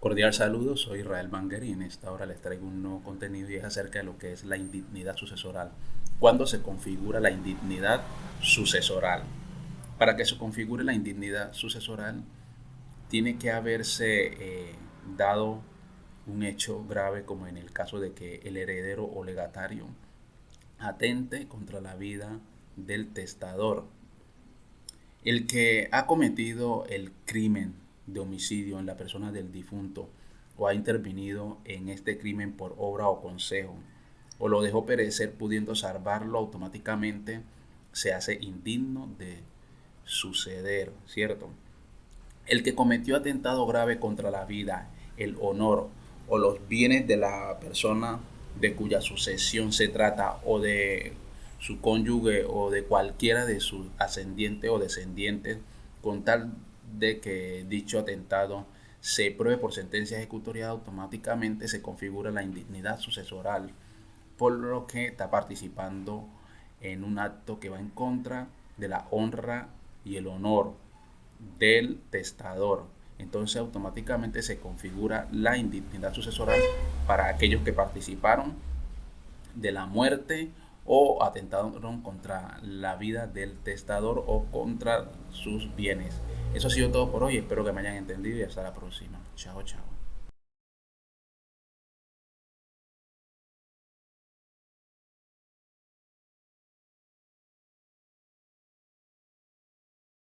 Cordial saludo, soy Israel Banger y en esta hora les traigo un nuevo contenido y es acerca de lo que es la indignidad sucesoral. ¿Cuándo se configura la indignidad sucesoral? Para que se configure la indignidad sucesoral, tiene que haberse eh, dado un hecho grave como en el caso de que el heredero o legatario atente contra la vida del testador. El que ha cometido el crimen de homicidio en la persona del difunto o ha intervenido en este crimen por obra o consejo o lo dejó perecer pudiendo salvarlo automáticamente, se hace indigno de suceder, ¿cierto? El que cometió atentado grave contra la vida, el honor o los bienes de la persona de cuya sucesión se trata o de su cónyuge o de cualquiera de sus ascendientes o descendientes con tal de que dicho atentado se pruebe por sentencia ejecutoriada, automáticamente se configura la indignidad sucesoral, por lo que está participando en un acto que va en contra de la honra y el honor del testador. Entonces automáticamente se configura la indignidad sucesoral para aquellos que participaron de la muerte o atentaron contra la vida del testador o contra sus bienes. Eso ha sido todo por hoy. Espero que me hayan entendido y hasta la próxima. Chao, chao.